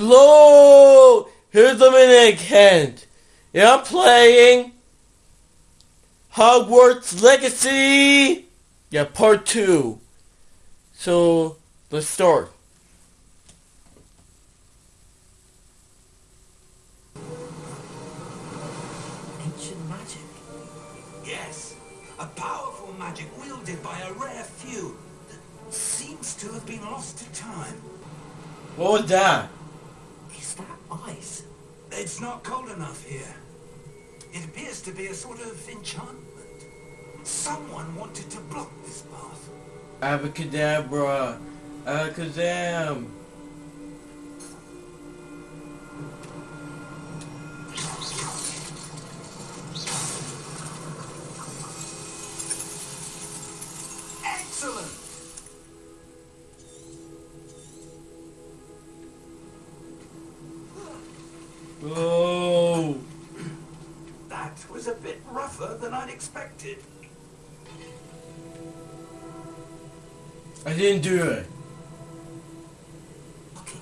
Hello! Here's the minute Kent. Yeah, I'm playing Hogwarts Legacy. Yeah, part two. So let's start. Ancient magic. Yes, a powerful magic wielded by a rare few that seems to have been lost to time. What was that? Ice? It's not cold enough here. It appears to be a sort of enchantment. Someone wanted to block this path. Abracadabra. Alakazam. Excellent! Oh. That was a bit rougher than I'd expected. I didn't do it. Okay.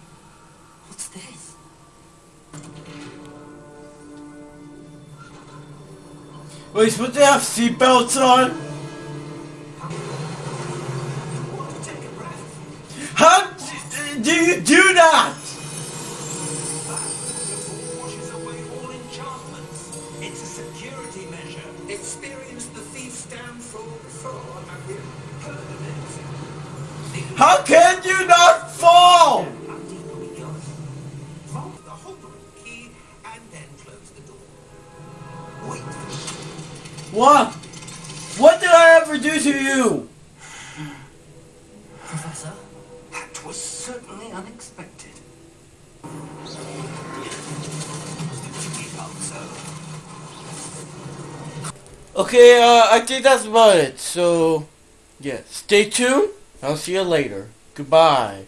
What's this? Wait, you supposed to have seatbelts on? To take a breath? How do you do? That security measure. Experienced the before, have you? Heard of it? How can you not fall? How deep are we going? Vault the Hogwarts key and then close the door. Wait. What? What did I ever do to you? Professor? That was certainly unexpected. Okay, uh, I think that's about it. So, yeah, stay tuned. I'll see you later. Goodbye.